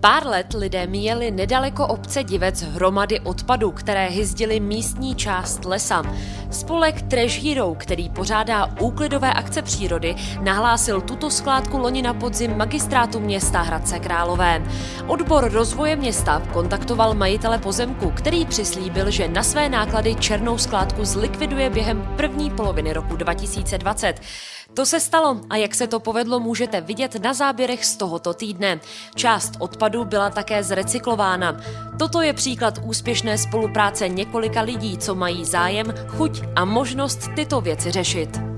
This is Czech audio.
Pár let lidé míjeli nedaleko obce Divec hromady odpadu, které hyzdily místní část lesa. Spolek Trash Hero, který pořádá úklidové akce přírody, nahlásil tuto skládku loni na podzim magistrátu města Hradce Králové. Odbor rozvoje města kontaktoval majitele pozemku, který přislíbil, že na své náklady černou skládku zlikviduje během první poloviny roku 2020. To se stalo a jak se to povedlo, můžete vidět na záběrech z tohoto týdne. Část odpadu byla také zrecyklována. Toto je příklad úspěšné spolupráce několika lidí, co mají zájem, chuť a možnost tyto věci řešit.